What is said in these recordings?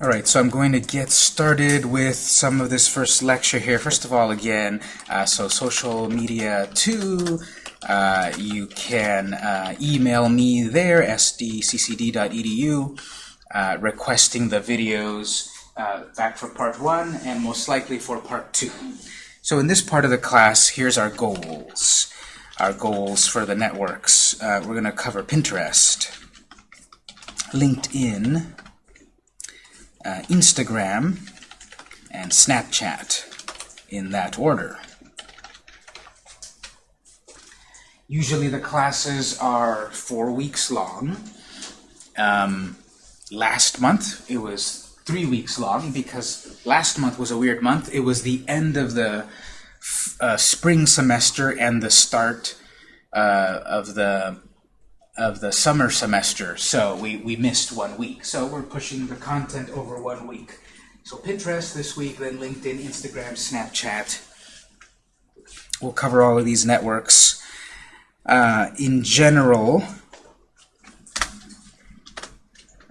Alright, so I'm going to get started with some of this first lecture here. First of all, again, uh, so social media 2, uh, you can uh, email me there, sdccd.edu, uh, requesting the videos uh, back for part 1 and most likely for part 2. So in this part of the class, here's our goals. Our goals for the networks. Uh, we're going to cover Pinterest, LinkedIn, uh, Instagram, and Snapchat in that order. Usually the classes are four weeks long. Um, last month it was three weeks long because last month was a weird month. It was the end of the uh, spring semester and the start uh, of the of the summer semester, so we, we missed one week. So we're pushing the content over one week. So Pinterest this week, then LinkedIn, Instagram, Snapchat. We'll cover all of these networks. Uh, in general,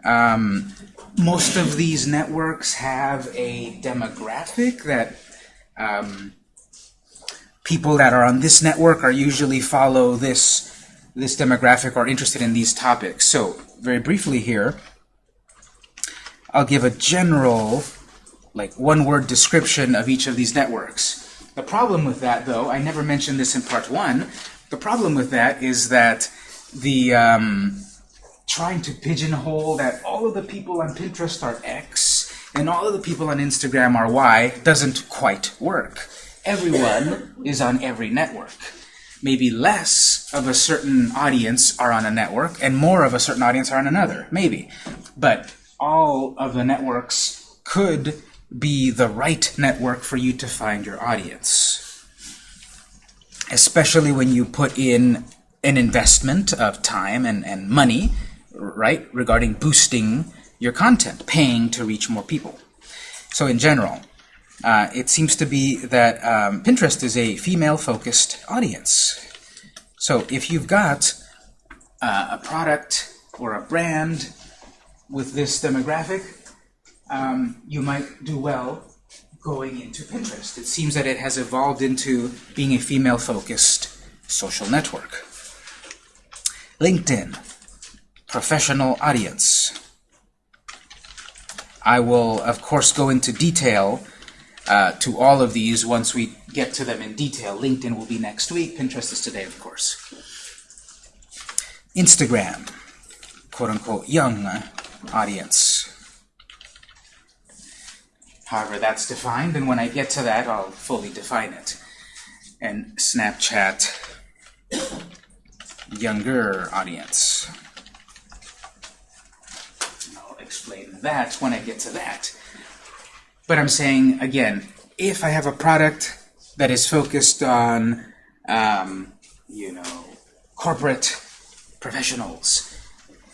um, most of these networks have a demographic that um, people that are on this network are usually follow this this demographic are interested in these topics. So very briefly here, I'll give a general, like one-word description of each of these networks. The problem with that, though, I never mentioned this in part one, the problem with that is that the um, trying to pigeonhole that all of the people on Pinterest are X and all of the people on Instagram are Y doesn't quite work. Everyone is on every network maybe less of a certain audience are on a network and more of a certain audience are on another, maybe. But all of the networks could be the right network for you to find your audience. Especially when you put in an investment of time and, and money, right, regarding boosting your content, paying to reach more people. So in general, uh, it seems to be that um, Pinterest is a female-focused audience. So if you've got uh, a product or a brand with this demographic, um, you might do well going into Pinterest. It seems that it has evolved into being a female-focused social network. LinkedIn, professional audience. I will, of course, go into detail uh, to all of these once we get to them in detail. LinkedIn will be next week. Pinterest is today, of course. Instagram, quote-unquote, young audience. However, that's defined, and when I get to that, I'll fully define it. And Snapchat, younger audience. I'll explain that when I get to that. But I'm saying, again, if I have a product that is focused on, um, you know, corporate professionals,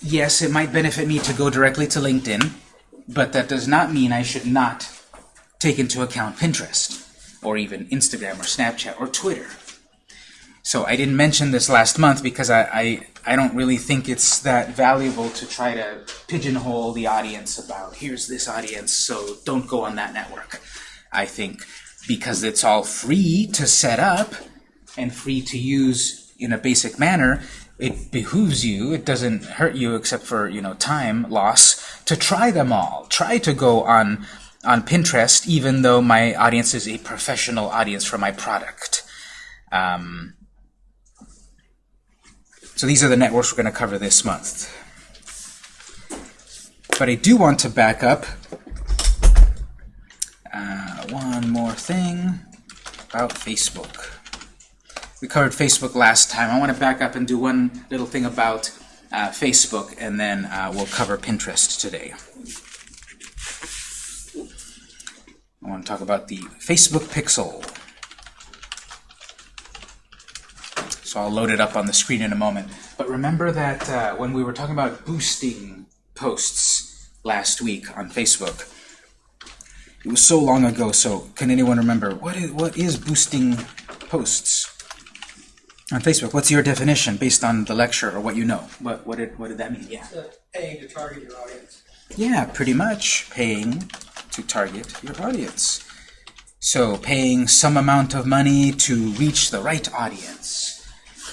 yes, it might benefit me to go directly to LinkedIn, but that does not mean I should not take into account Pinterest, or even Instagram, or Snapchat, or Twitter. So I didn't mention this last month because I, I, I don't really think it's that valuable to try to pigeonhole the audience about here's this audience, so don't go on that network. I think because it's all free to set up and free to use in a basic manner, it behooves you, it doesn't hurt you except for you know time loss, to try them all. Try to go on, on Pinterest even though my audience is a professional audience for my product. Um, so these are the networks we're going to cover this month. But I do want to back up uh, one more thing about Facebook. We covered Facebook last time. I want to back up and do one little thing about uh, Facebook, and then uh, we'll cover Pinterest today. I want to talk about the Facebook Pixel. So I'll load it up on the screen in a moment. But remember that uh, when we were talking about boosting posts last week on Facebook, it was so long ago, so can anyone remember what is, what is boosting posts on Facebook? What's your definition based on the lecture or what you know? What, what, did, what did that mean? Yeah. paying to target your audience. Yeah, pretty much paying to target your audience. So paying some amount of money to reach the right audience.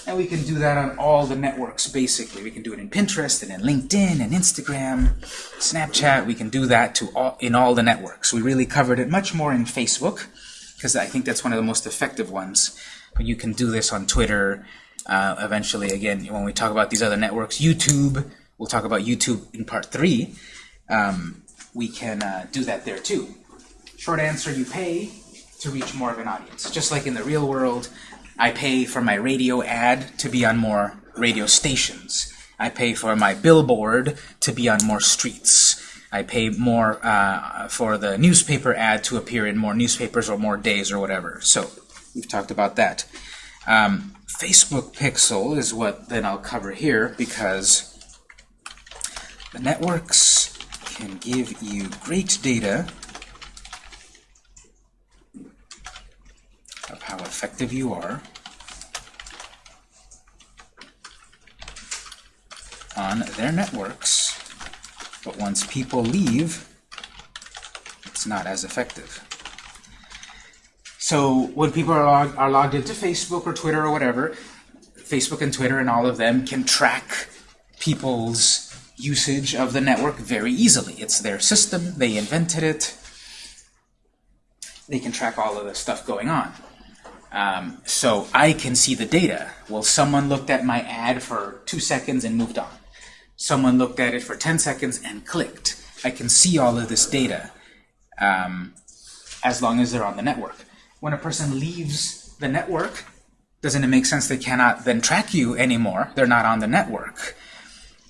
And we can do that on all the networks, basically. We can do it in Pinterest, and in LinkedIn, and Instagram, Snapchat. We can do that to all, in all the networks. We really covered it much more in Facebook, because I think that's one of the most effective ones. But you can do this on Twitter, uh, eventually, again, when we talk about these other networks. YouTube, we'll talk about YouTube in part three. Um, we can uh, do that there too. Short answer, you pay to reach more of an audience. Just like in the real world, I pay for my radio ad to be on more radio stations. I pay for my billboard to be on more streets. I pay more uh, for the newspaper ad to appear in more newspapers or more days or whatever. So we've talked about that. Um, Facebook Pixel is what then I'll cover here because the networks can give you great data of how effective you are on their networks, but once people leave, it's not as effective. So when people are, log are logged into Facebook or Twitter or whatever, Facebook and Twitter and all of them can track people's usage of the network very easily. It's their system, they invented it, they can track all of the stuff going on. Um, so I can see the data. Well, someone looked at my ad for two seconds and moved on. Someone looked at it for 10 seconds and clicked. I can see all of this data um, as long as they're on the network. When a person leaves the network, doesn't it make sense they cannot then track you anymore? They're not on the network.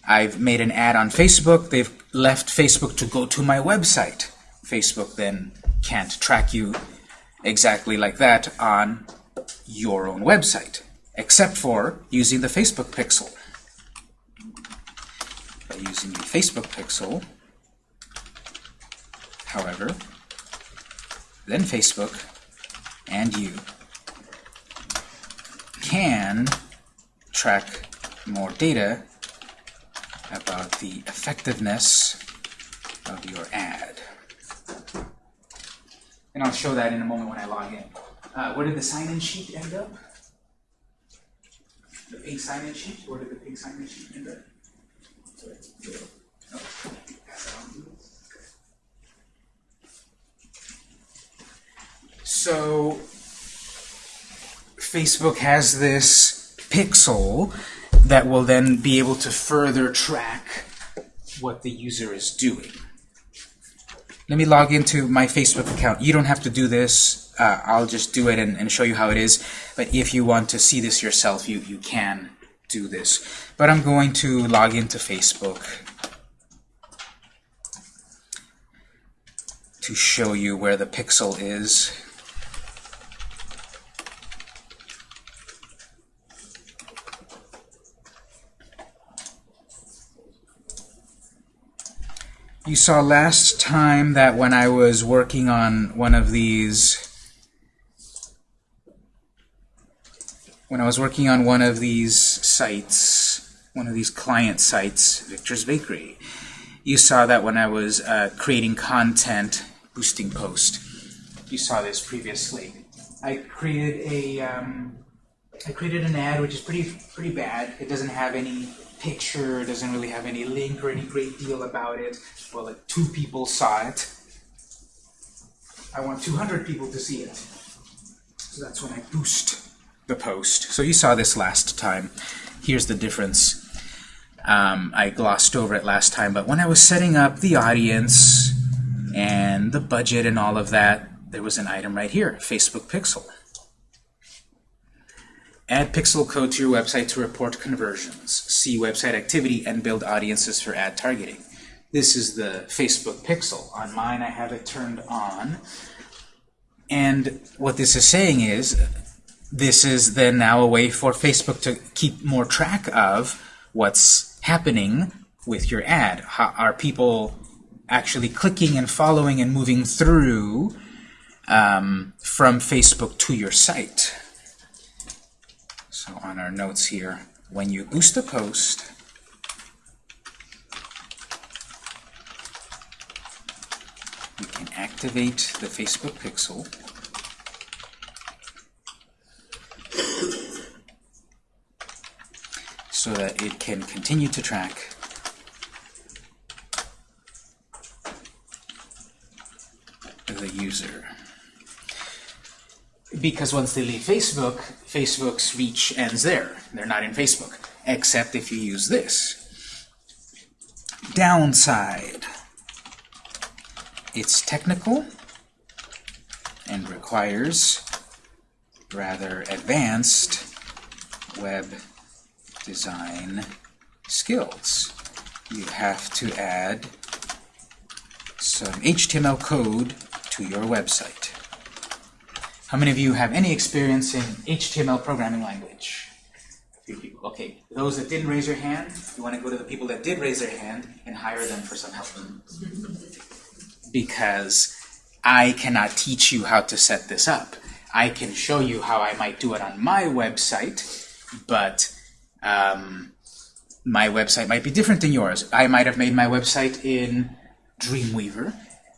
I've made an ad on Facebook. They've left Facebook to go to my website. Facebook then can't track you exactly like that on your own website, except for using the Facebook pixel. By using the Facebook pixel, however, then Facebook and you can track more data about the effectiveness of your ad. And I'll show that in a moment when I log in. Uh, where did the sign-in sheet end up? The pink sign-in sheet? Where did the pink sign-in sheet end up? So Facebook has this pixel that will then be able to further track what the user is doing. Let me log into my Facebook account. You don't have to do this. Uh, I'll just do it and, and, show you how it is. But if you want to see this yourself, you, you can do this. But I'm going to log into Facebook to show you where the pixel is. You saw last time that when I was working on one of these when I was working on one of these sites, one of these client sites, Victor's Bakery, you saw that when I was uh, creating content, boosting post, you saw this previously. I created a um, I created an ad which is pretty pretty bad. It doesn't have any picture, doesn't really have any link or any great deal about it. Well, like two people saw it. I want 200 people to see it. So that's when I boost the post. So you saw this last time. Here's the difference. Um, I glossed over it last time, but when I was setting up the audience and the budget and all of that, there was an item right here, Facebook Pixel. Add pixel code to your website to report conversions. See website activity and build audiences for ad targeting. This is the Facebook pixel. On mine, I have it turned on. And what this is saying is, this is then now a way for Facebook to keep more track of what's happening with your ad. How, are people actually clicking and following and moving through um, from Facebook to your site? So on our notes here, when you boost a post, you can activate the Facebook pixel. so that it can continue to track the user. Because once they leave Facebook, Facebook's reach ends there. They're not in Facebook, except if you use this. Downside. It's technical and requires rather advanced web design skills. You have to add some HTML code to your website. How many of you have any experience in HTML programming language? A few people. Okay, those that didn't raise your hand, you want to go to the people that did raise their hand and hire them for some help. Because I cannot teach you how to set this up. I can show you how I might do it on my website, but um, my website might be different than yours. I might have made my website in Dreamweaver.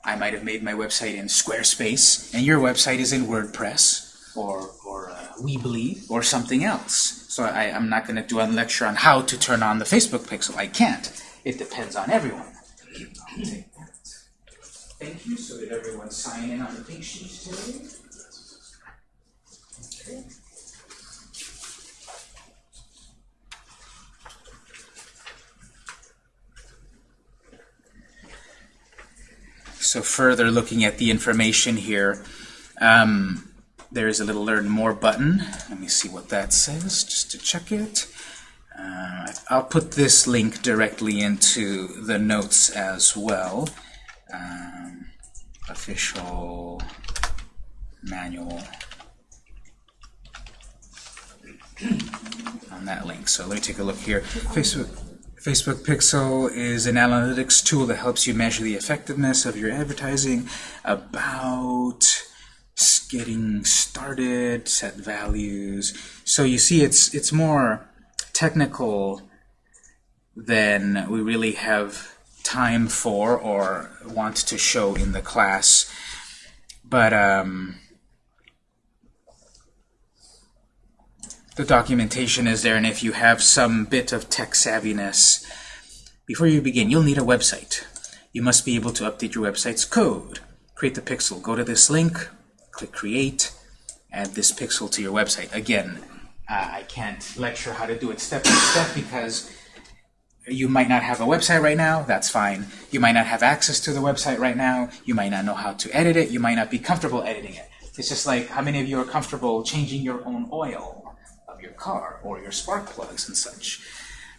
I might have made my website in Squarespace, and your website is in WordPress or, or uh, Weebly or something else. So I, I'm not going to do a lecture on how to turn on the Facebook pixel. I can't. It depends on everyone. Thank you. So did everyone sign in on the pink sheet today? So further looking at the information here, um, there is a little Learn More button. Let me see what that says, just to check it. Uh, I'll put this link directly into the notes as well. Um, official manual on that link. So let me take a look here. Facebook. Facebook Pixel is an analytics tool that helps you measure the effectiveness of your advertising about getting started, set values. So you see it's it's more technical than we really have time for or want to show in the class. But um, the documentation is there, and if you have some bit of tech savviness, before you begin, you'll need a website. You must be able to update your website's code. Create the pixel. Go to this link, click Create, add this pixel to your website. Again, uh, I can't lecture how to do it step by step because you might not have a website right now, that's fine. You might not have access to the website right now, you might not know how to edit it, you might not be comfortable editing it. It's just like how many of you are comfortable changing your own oil? Your car or your spark plugs and such.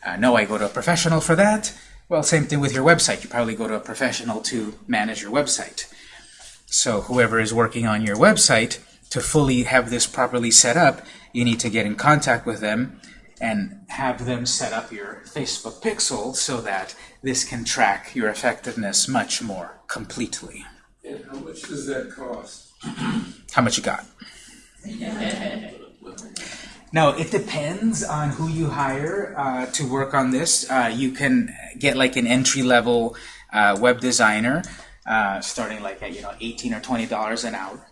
Uh, no, I go to a professional for that. Well, same thing with your website. You probably go to a professional to manage your website. So whoever is working on your website, to fully have this properly set up, you need to get in contact with them and have them set up your Facebook pixel so that this can track your effectiveness much more completely. And how much does that cost? How much you got? Now, it depends on who you hire uh, to work on this. Uh, you can get like an entry-level uh, web designer, uh, starting like at you know 18 or 20 dollars an hour.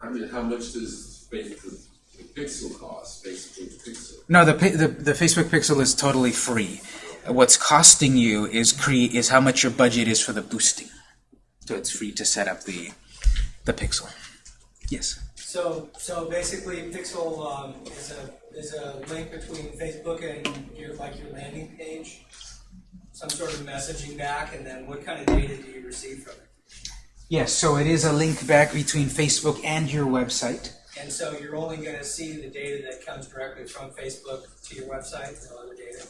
I mean, how much does basically the pixel cost? Basically, the pixel. No, the, the the Facebook Pixel is totally free. What's costing you is cre is how much your budget is for the boosting. So it's free to set up the the pixel. Yes. So, so basically, Pixel um, is a is a link between Facebook and your like your landing page, some sort of messaging back, and then what kind of data do you receive from it? Yes, so it is a link back between Facebook and your website. And so you're only going to see the data that comes directly from Facebook to your website, no other data.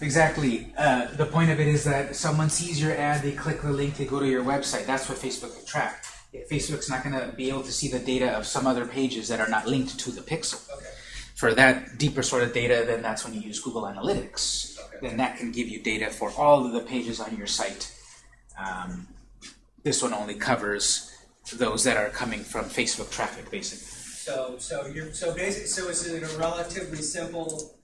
Exactly. Uh, the point of it is that someone sees your ad, they click the link, they go to your website. That's what Facebook can track. Facebook's not going to be able to see the data of some other pages that are not linked to the pixel. Okay. For that deeper sort of data, then that's when you use Google Analytics. Okay. Then that can give you data for all of the pages on your site. Um, this one only covers those that are coming from Facebook traffic, basically. So, so you're so basic. So is it a relatively simple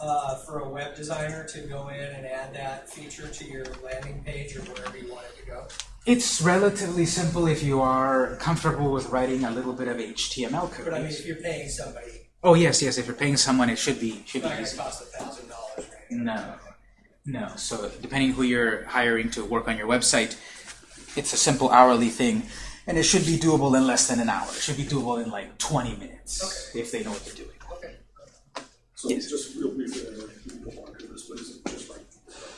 uh, for a web designer to go in and add that feature to your landing page or wherever you want it to go? It's relatively simple if you are comfortable with writing a little bit of HTML code. But I mean, if you're paying somebody, Oh yes, yes. If you're paying someone, it should be should be easy. cost a thousand dollars. No, no. So depending who you're hiring to work on your website, it's a simple hourly thing, and it should be doable in less than an hour. It should be doable in like 20 minutes if they know what they're doing. So Yes. just real briefly, I know you don't want to do this, but is it just like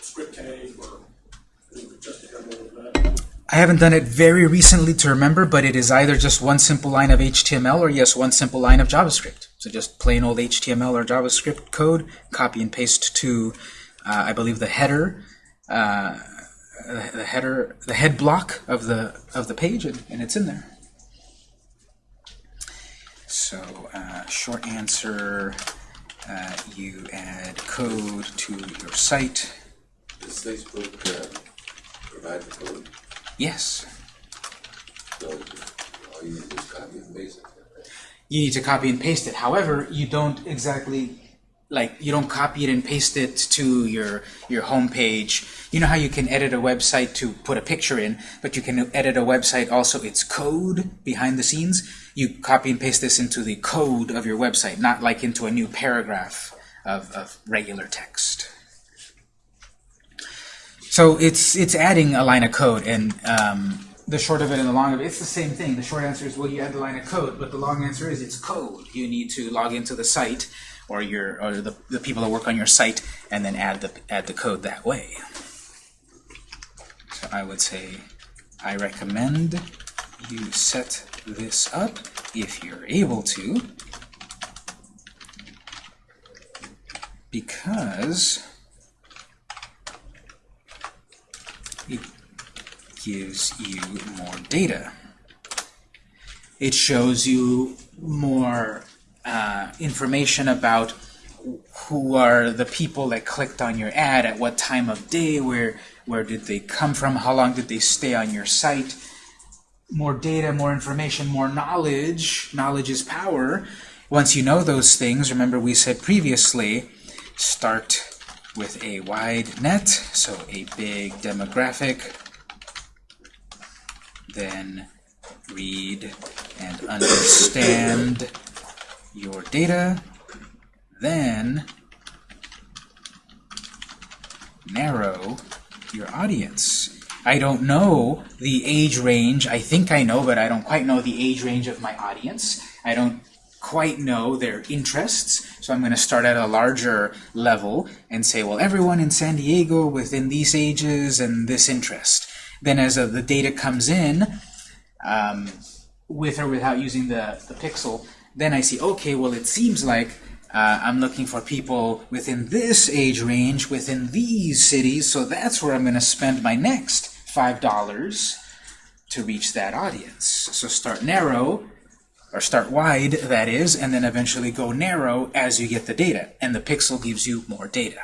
script tag or just a demo of that? I haven't done it very recently to remember, but it is either just one simple line of HTML or yes, one simple line of JavaScript. So just plain old HTML or JavaScript code, copy and paste to, uh, I believe, the header, uh, the header, the head block of the of the page, and, and it's in there. So uh, short answer, uh, you add code to your site. Does Facebook, uh, provide the code, Yes. so all you need is copy and paste it? you need to copy and paste it. However, you don't exactly like you don't copy it and paste it to your your home page. You know how you can edit a website to put a picture in, but you can edit a website also its code behind the scenes. You copy and paste this into the code of your website, not like into a new paragraph of, of regular text. So it's it's adding a line of code, and um, the short of it and the long of it, it's the same thing. The short answer is, well, you add the line of code, but the long answer is it's code. You need to log into the site, or your or the, the people that work on your site, and then add the add the code that way. So I would say, I recommend you set this up if you're able to, because it gives you more data. It shows you more uh, information about who are the people that clicked on your ad, at what time of day, where where did they come from, how long did they stay on your site. More data, more information, more knowledge. Knowledge is power. Once you know those things, remember we said previously, start with a wide net, so a big demographic, then read and understand your data, then narrow your audience. I don't know the age range. I think I know, but I don't quite know the age range of my audience. I don't quite know their interests, so I'm going to start at a larger level and say, well, everyone in San Diego within these ages and this interest. Then as the data comes in, um, with or without using the, the pixel, then I see, okay, well, it seems like uh, I'm looking for people within this age range, within these cities, so that's where I'm going to spend my next $5 to reach that audience. So start narrow, or start wide, that is, and then eventually go narrow as you get the data. And the pixel gives you more data.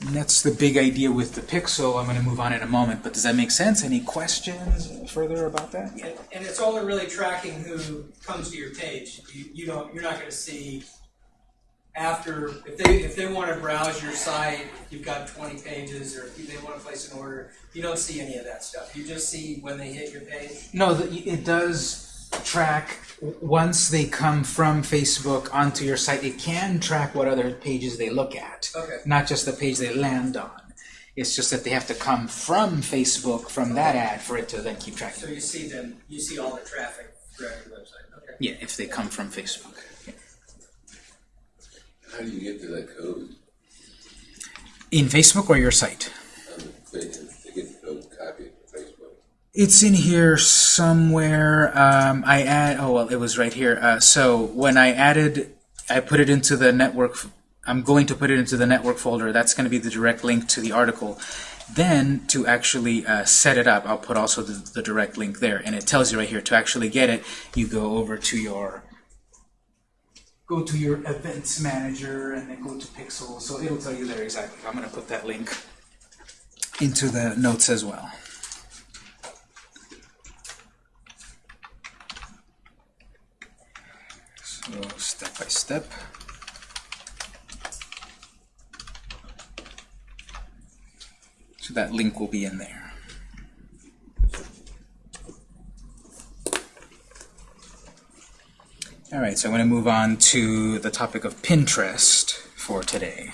And that's the big idea with the pixel. I'm going to move on in a moment, but does that make sense? Any questions further about that? And, and it's only really tracking who comes to your page. You, you don't, you're not gonna see after, if they, if they wanna browse your site, you've got twenty pages, or if they wanna place an order, you don't see any of that stuff. You just see when they hit your page. No, the, it does track once they come from Facebook onto your site. It can track what other pages they look at, Okay. not just the page they land on. It's just that they have to come from Facebook from that ad for it to then keep tracking. So you see them, you see all the traffic throughout your website, okay? Yeah, if they come from Facebook. Yeah. How do you get to that code? In Facebook or your site? Um, they, they get the code copied from Facebook. It's in here somewhere. Um, I add. Oh well, it was right here. Uh, so when I added, I put it into the network. I'm going to put it into the network folder. That's going to be the direct link to the article. Then to actually uh, set it up, I'll put also the, the direct link there, and it tells you right here to actually get it. You go over to your go to your events manager and then go to Pixel. So it'll tell you there exactly. I'm going to put that link into the notes as well. Go step by step. So that link will be in there. All right, so I'm going to move on to the topic of Pinterest for today.